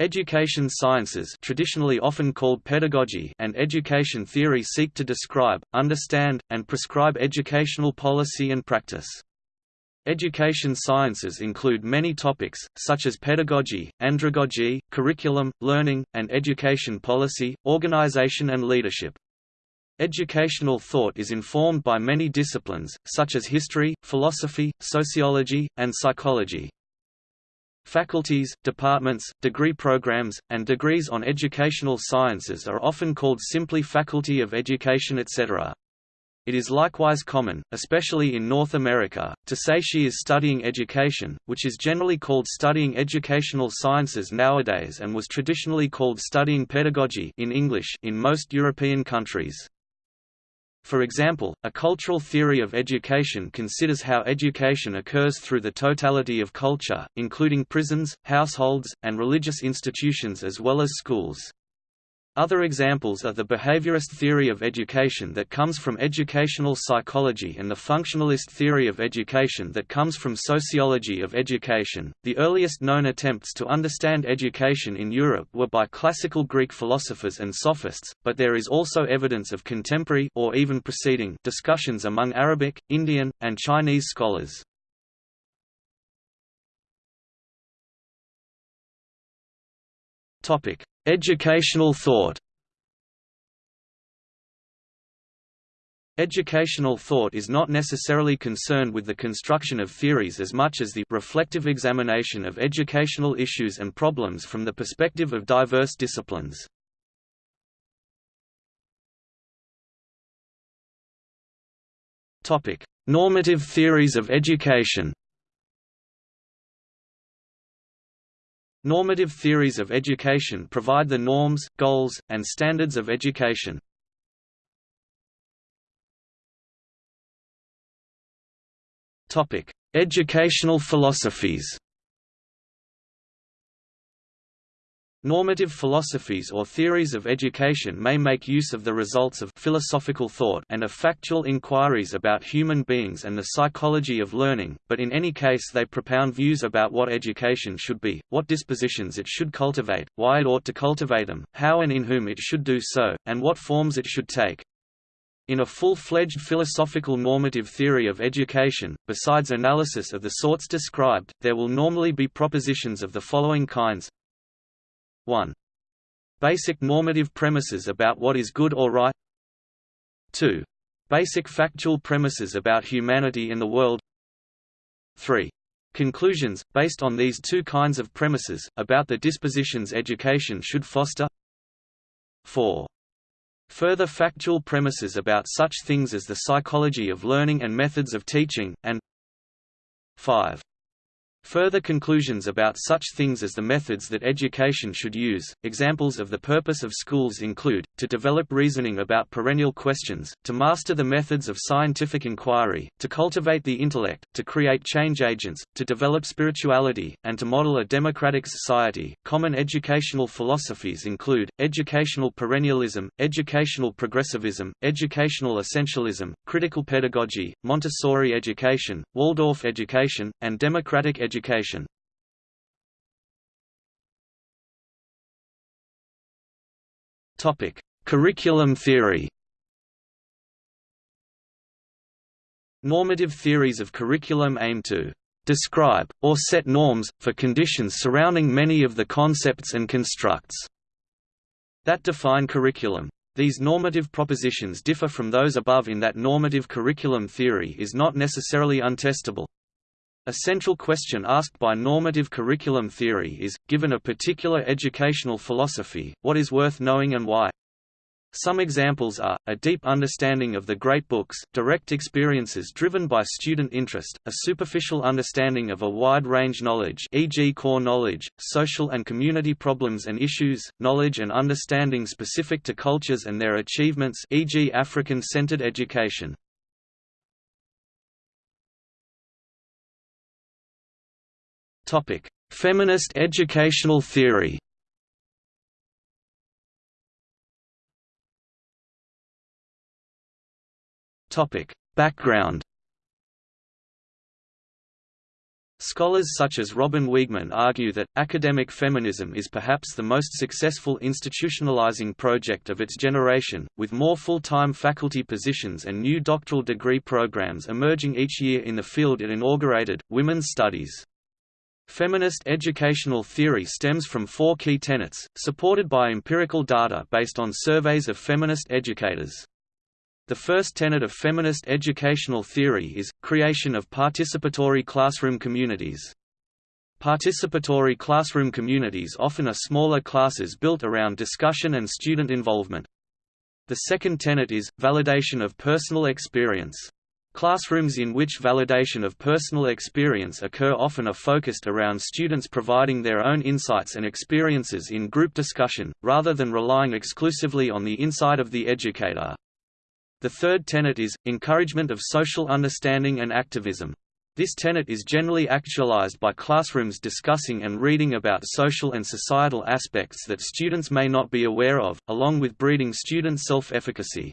Education sciences traditionally often called pedagogy and education theory seek to describe, understand, and prescribe educational policy and practice. Education sciences include many topics, such as pedagogy, andragogy, curriculum, learning, and education policy, organization and leadership. Educational thought is informed by many disciplines, such as history, philosophy, sociology, and psychology. Faculties, departments, degree programs, and degrees on educational sciences are often called simply Faculty of Education etc. It is likewise common, especially in North America, to say she is studying education, which is generally called studying educational sciences nowadays and was traditionally called studying pedagogy in English in most European countries. For example, a cultural theory of education considers how education occurs through the totality of culture, including prisons, households, and religious institutions as well as schools. Other examples are the behaviorist theory of education that comes from educational psychology and the functionalist theory of education that comes from sociology of education. The earliest known attempts to understand education in Europe were by classical Greek philosophers and sophists, but there is also evidence of contemporary or even preceding discussions among Arabic, Indian, and Chinese scholars. Topic: Educational thought Educational thought is not necessarily concerned with the construction of theories as much as the reflective examination of educational issues and problems from the perspective of diverse disciplines. Normative theories of education Normative theories of education provide the norms, goals, and standards of education. Educational philosophies Normative philosophies or theories of education may make use of the results of philosophical thought and of factual inquiries about human beings and the psychology of learning, but in any case they propound views about what education should be, what dispositions it should cultivate, why it ought to cultivate them, how and in whom it should do so, and what forms it should take. In a full-fledged philosophical normative theory of education, besides analysis of the sorts described, there will normally be propositions of the following kinds 1. Basic normative premises about what is good or right 2. Basic factual premises about humanity and the world 3. Conclusions, based on these two kinds of premises, about the dispositions education should foster 4. Further factual premises about such things as the psychology of learning and methods of teaching, and 5. Further conclusions about such things as the methods that education should use. Examples of the purpose of schools include to develop reasoning about perennial questions, to master the methods of scientific inquiry, to cultivate the intellect, to create change agents, to develop spirituality, and to model a democratic society. Common educational philosophies include educational perennialism, educational progressivism, educational essentialism, critical pedagogy, Montessori education, Waldorf education, and democratic education education. Topic: Curriculum theory. Normative theories of curriculum aim to describe, or set norms, for conditions surrounding many of the concepts and constructs that define curriculum. These normative propositions differ from those above in that normative curriculum theory is not necessarily untestable. A central question asked by normative curriculum theory is, given a particular educational philosophy, what is worth knowing and why? Some examples are, a deep understanding of the great books, direct experiences driven by student interest, a superficial understanding of a wide-range knowledge e.g. core knowledge, social and community problems and issues, knowledge and understanding specific to cultures and their achievements e.g. African-centered education. Topic: Feminist educational theory. Topic: Background. Scholars such as Robyn Wiegman argue that, academic feminism is perhaps the most successful institutionalizing project of its generation, with more full-time faculty positions and new doctoral degree programs emerging each year in the field it inaugurated, women's studies. Feminist educational theory stems from four key tenets, supported by empirical data based on surveys of feminist educators. The first tenet of feminist educational theory is, creation of participatory classroom communities. Participatory classroom communities often are smaller classes built around discussion and student involvement. The second tenet is, validation of personal experience. Classrooms in which validation of personal experience occur often are focused around students providing their own insights and experiences in group discussion, rather than relying exclusively on the insight of the educator. The third tenet is, encouragement of social understanding and activism. This tenet is generally actualized by classrooms discussing and reading about social and societal aspects that students may not be aware of, along with breeding student self-efficacy.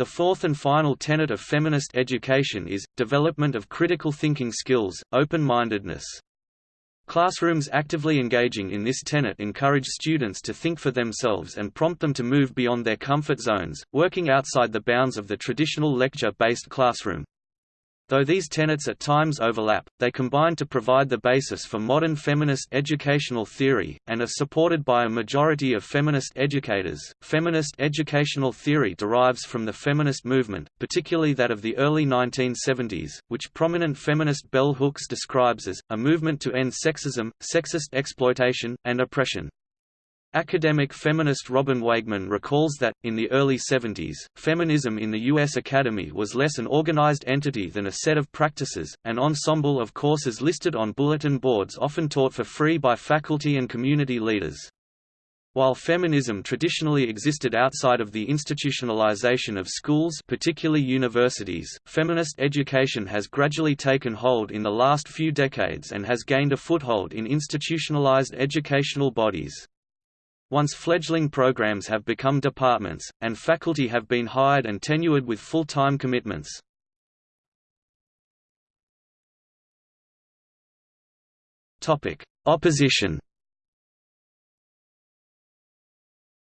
The fourth and final tenet of feminist education is, development of critical thinking skills, open-mindedness. Classrooms actively engaging in this tenet encourage students to think for themselves and prompt them to move beyond their comfort zones, working outside the bounds of the traditional lecture-based classroom. Though these tenets at times overlap, they combine to provide the basis for modern feminist educational theory, and are supported by a majority of feminist educators. Feminist educational theory derives from the feminist movement, particularly that of the early 1970s, which prominent feminist bell hooks describes as a movement to end sexism, sexist exploitation, and oppression. Academic feminist Robyn Wiegman recalls that, in the early 70s, feminism in the U.S. Academy was less an organized entity than a set of practices, an ensemble of courses listed on bulletin boards often taught for free by faculty and community leaders. While feminism traditionally existed outside of the institutionalization of schools particularly universities, feminist education has gradually taken hold in the last few decades and has gained a foothold in institutionalized educational bodies. Once fledgling programs have become departments, and faculty have been hired and tenured with full-time commitments. Opposition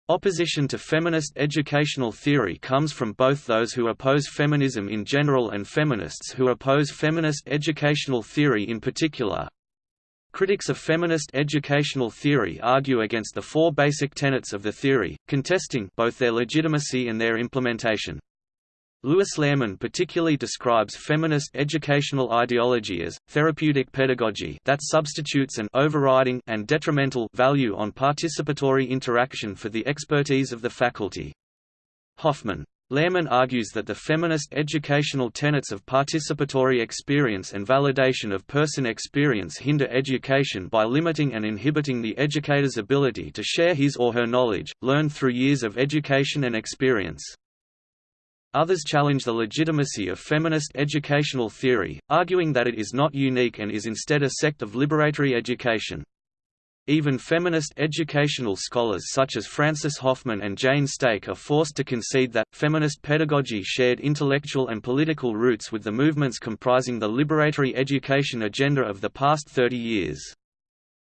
Opposition to feminist educational theory comes from both those who oppose feminism in general and feminists who oppose feminist educational theory in particular, Critics of feminist educational theory argue against the four basic tenets of the theory, contesting both their legitimacy and their implementation. Louis Lehrman particularly describes feminist educational ideology as, therapeutic pedagogy that substitutes an overriding and detrimental value on participatory interaction for the expertise of the faculty. Hoffman Lehrman argues that the feminist educational tenets of participatory experience and validation of person experience hinder education by limiting and inhibiting the educator's ability to share his or her knowledge, learned through years of education and experience. Others challenge the legitimacy of feminist educational theory, arguing that it is not unique and is instead a sect of liberatory education. Even feminist educational scholars such as Frances Hoffman and Jane Stake are forced to concede that, feminist pedagogy shared intellectual and political roots with the movements comprising the liberatory education agenda of the past 30 years.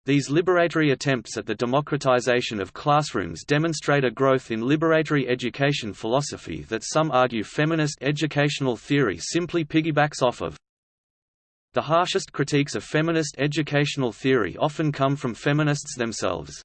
These liberatory attempts at the democratization of classrooms demonstrate a growth in liberatory education philosophy that some argue feminist educational theory simply piggybacks off of. The harshest critiques of feminist educational theory often come from feminists themselves.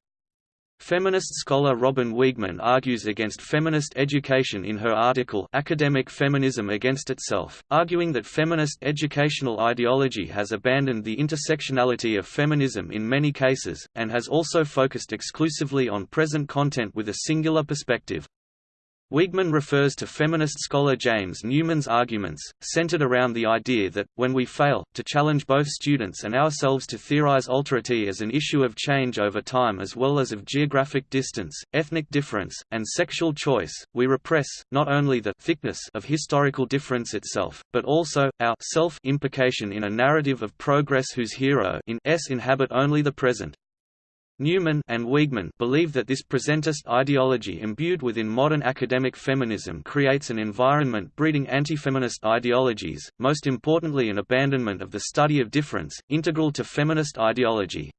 Feminist scholar Robyn Wiegman argues against feminist education in her article Academic Feminism Against Itself, arguing that feminist educational ideology has abandoned the intersectionality of feminism in many cases, and has also focused exclusively on present content with a singular perspective. Wiegman refers to feminist scholar James Newman's arguments, centered around the idea that, when we fail, to challenge both students and ourselves to theorize alterity as an issue of change over time as well as of geographic distance, ethnic difference, and sexual choice, we repress, not only the thickness of historical difference itself, but also, our self-implication in a narrative of progress whose hero in s inhabit only the present. Newman and Wiegman believe that this presentist ideology imbued within modern academic feminism creates an environment breeding anti-feminist ideologies, most importantly an abandonment of the study of difference, integral to feminist ideology.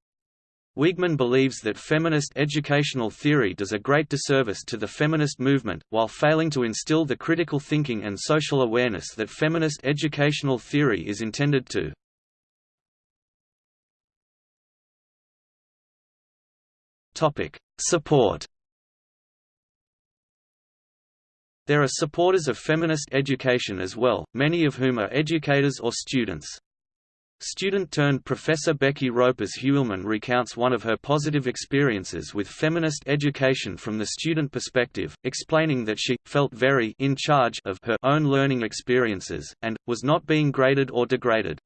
Wiegman believes that feminist educational theory does a great disservice to the feminist movement, while failing to instill the critical thinking and social awareness that feminist educational theory is intended to. Topic: Support. There are supporters of feminist education as well, many of whom are educators or students. Student-turned-professor Becky Ropers-Huilman recounts one of her positive experiences with feminist education from the student perspective, explaining that she, felt very in charge of her own learning experiences, and, was not being graded or degraded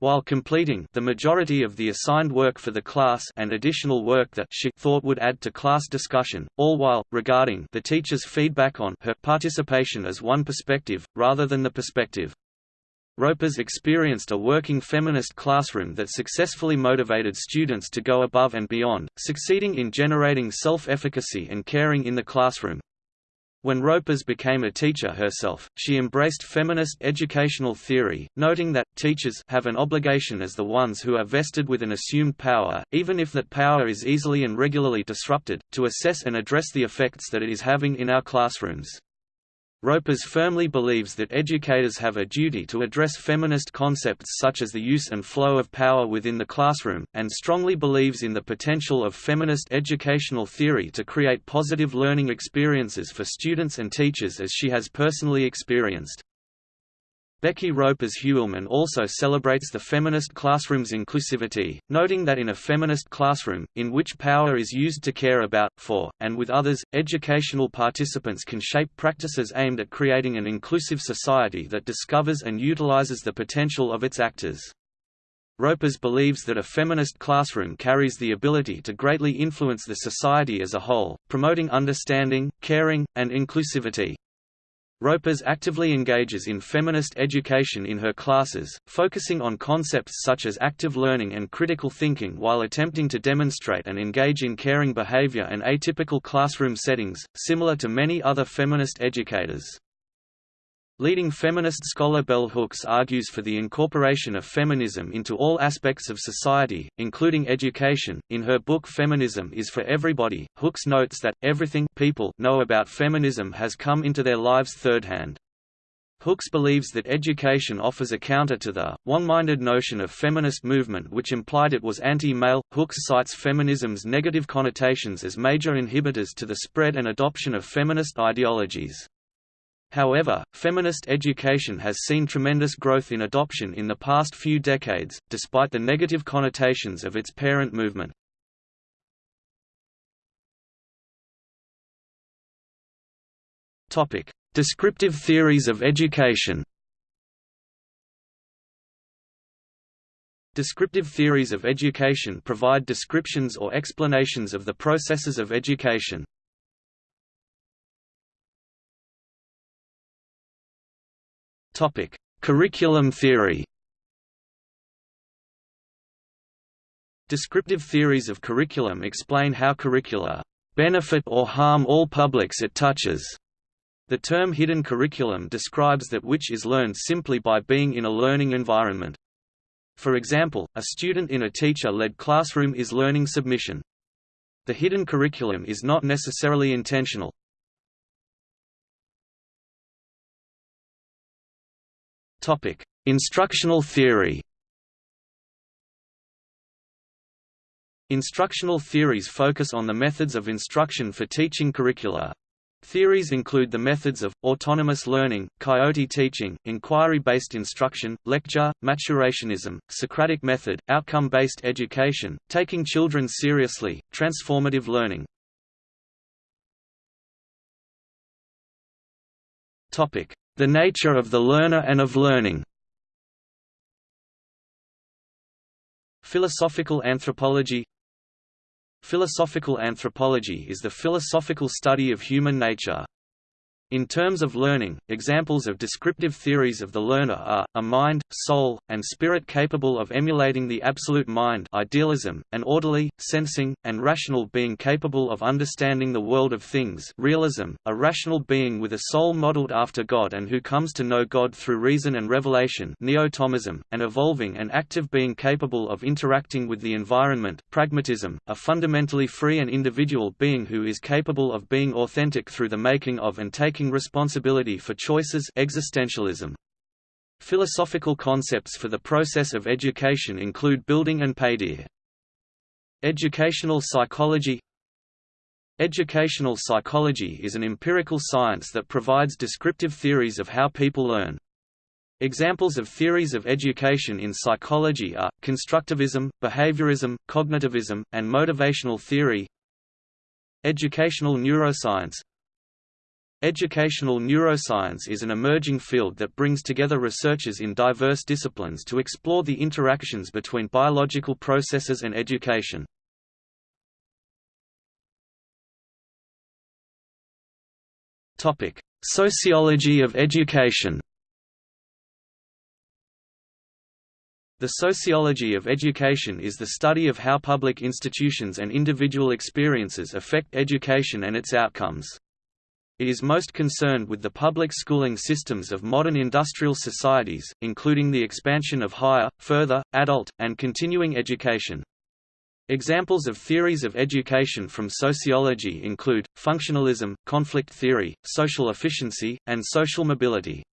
while completing the majority of the assigned work for the class and additional work that she thought would add to class discussion, all while, regarding the teacher's feedback on her participation as one perspective, rather than the perspective. Ropers experienced a working feminist classroom that successfully motivated students to go above and beyond, succeeding in generating self-efficacy and caring in the classroom, when Ropers became a teacher herself, she embraced feminist educational theory, noting that, teachers have an obligation as the ones who are vested with an assumed power, even if that power is easily and regularly disrupted, to assess and address the effects that it is having in our classrooms. Ropers firmly believes that educators have a duty to address feminist concepts such as the use and flow of power within the classroom, and strongly believes in the potential of feminist educational theory to create positive learning experiences for students and teachers as she has personally experienced. Becky Ropers-Huilman also celebrates the feminist classroom's inclusivity, noting that in a feminist classroom, in which power is used to care about, for, and with others, educational participants can shape practices aimed at creating an inclusive society that discovers and utilizes the potential of its actors. Ropers believes that a feminist classroom carries the ability to greatly influence the society as a whole, promoting understanding, caring, and inclusivity. Ropers actively engages in feminist education in her classes, focusing on concepts such as active learning and critical thinking while attempting to demonstrate and engage in caring behavior and atypical classroom settings, similar to many other feminist educators. Leading feminist scholar Bell Hooks argues for the incorporation of feminism into all aspects of society, including education. In her book Feminism is for Everybody, Hooks notes that everything people know about feminism has come into their lives third-hand. Hooks believes that education offers a counter to the one-minded notion of feminist movement which implied it was anti-male. Hooks cites feminism's negative connotations as major inhibitors to the spread and adoption of feminist ideologies. However, feminist education has seen tremendous growth in adoption in the past few decades, despite the negative connotations of its parent movement. Topic: Descriptive theories of education Descriptive theories of education provide descriptions or explanations of the processes of education. Topic: Curriculum theory. Descriptive theories of curriculum explain how curricula benefit or harm all publics it touches. The term hidden curriculum describes that which is learned simply by being in a learning environment. For example, a student in a teacher-led classroom is learning submission. The hidden curriculum is not necessarily intentional, Topic: Instructional theory. Instructional theories focus on the methods of instruction for teaching curricula. Theories include the methods of, autonomous learning, coyote teaching, inquiry-based instruction, lecture, maturationism, Socratic method, outcome-based education, taking children seriously, transformative learning. The nature of the learner and of learning Philosophical anthropology Philosophical anthropology is the philosophical study of human nature. In terms of learning, examples of descriptive theories of the learner are, a mind, soul, and spirit capable of emulating the absolute mind idealism, an orderly, sensing, and rational being capable of understanding the world of things realism, a rational being with a soul modeled after God and who comes to know God through reason and revelation neo-Thomism, an evolving and active being capable of interacting with the environment pragmatism, a fundamentally free and individual being who is capable of being authentic through the making of and taking taking responsibility for choices existentialism. Philosophical concepts for the process of education include Bildung and paideia. Educational psychology Educational psychology is an empirical science that provides descriptive theories of how people learn. Examples of theories of education in psychology are, constructivism, behaviorism, cognitivism, and motivational theory Educational neuroscience Educational neuroscience is an emerging field that brings together researchers in diverse disciplines to explore the interactions between biological processes and education. Topic: Sociology of education The sociology of education is the study of how public institutions and individual experiences affect education and its outcomes. It is most concerned with the public schooling systems of modern industrial societies, including the expansion of higher, further, adult, and continuing education. Examples of theories of education from sociology include, functionalism, conflict theory, social efficiency, and social mobility.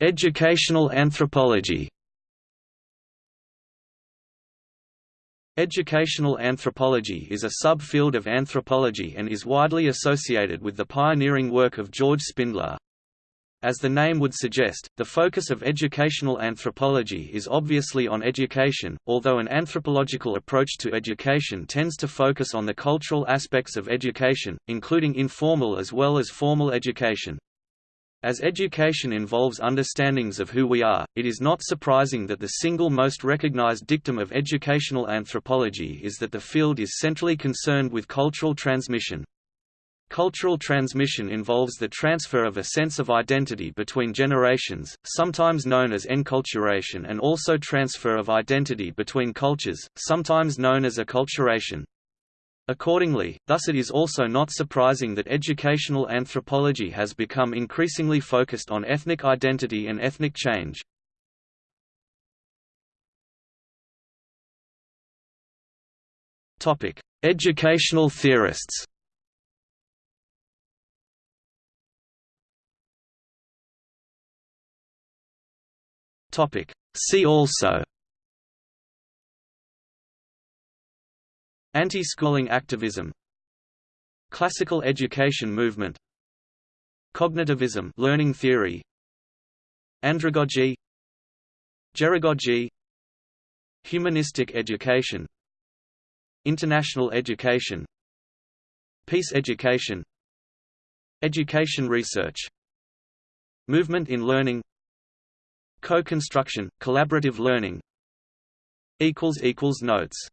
Educational anthropology Educational anthropology is a subfield of anthropology and is widely associated with the pioneering work of George Spindler. As the name would suggest, the focus of educational anthropology is obviously on education, although an anthropological approach to education tends to focus on the cultural aspects of education, including informal as well as formal education. As education involves understandings of who we are, it is not surprising that the single most recognized dictum of educational anthropology is that the field is centrally concerned with cultural transmission. Cultural transmission involves the transfer of a sense of identity between generations, sometimes known as enculturation and also transfer of identity between cultures, sometimes known as acculturation. Accordingly, thus it is also not surprising that educational anthropology has become increasingly focused on ethnic identity and ethnic change. Topic: Educational theorists See also Anti-schooling activism Classical education movement Cognitivism learning theory Andragogy Geragogy Humanistic education International education Peace education Education research Movement in learning Co-construction, collaborative learning Notes